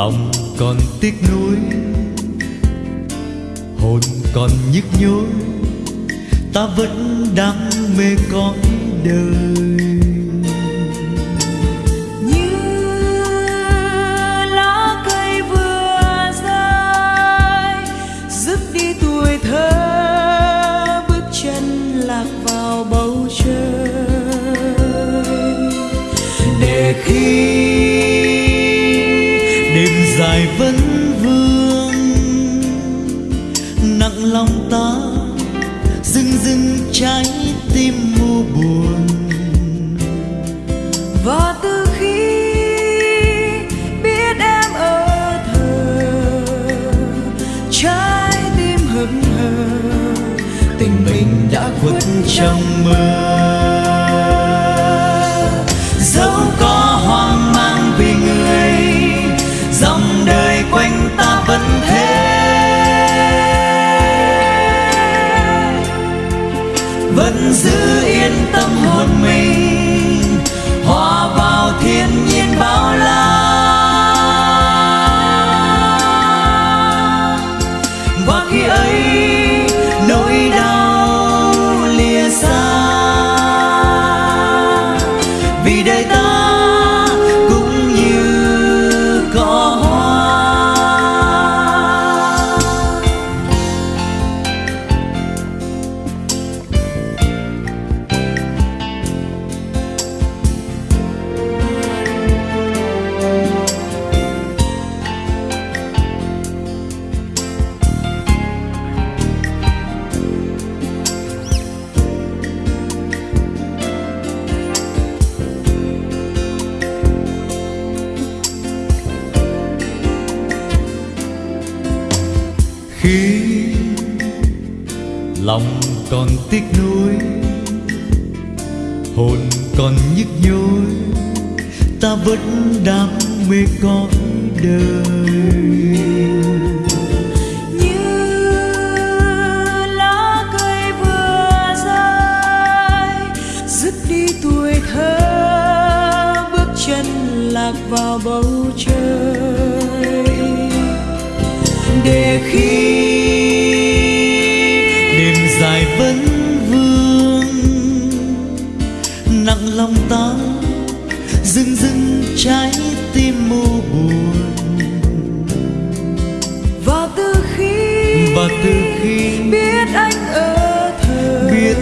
lòng còn tiếc nuối hồn còn nhức nhối ta vẫn đam mê cõi đời. Dài vẫn vương. Nặng lòng ta dưng dưng trái tim u buồn. Và từ khi biết em ở thờ, trái tim hững hờ, tình mình đã khuất trong mơ. Vẫn giữ yên tâm hồn mình. Lòng còn tiếc nuối, hồn còn nhức nhối, ta vẫn đam mê cõi đời. Như lá cây vừa dứt đi tuổi thơ, bước chân lạc vào bầu trời. Để khi dưng dưng trái tim u buồn. Và từ khi và từ khi biết anh ở thờ biết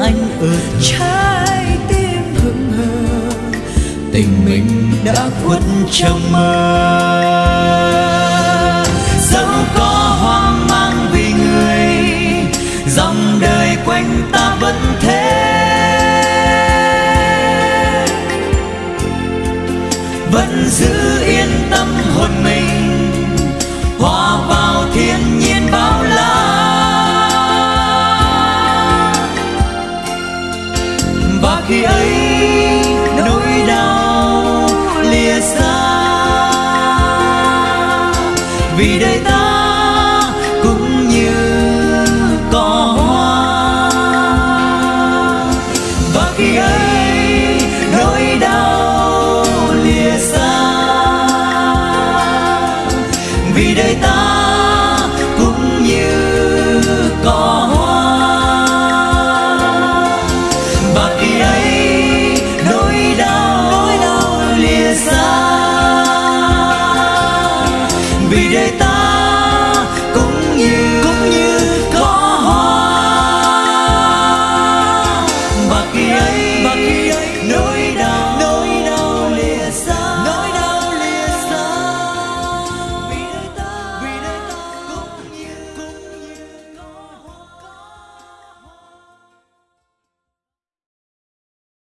anh ở thờ trái tim hững hờ. tình mình đã khuất trong mơ vì đời ta jeito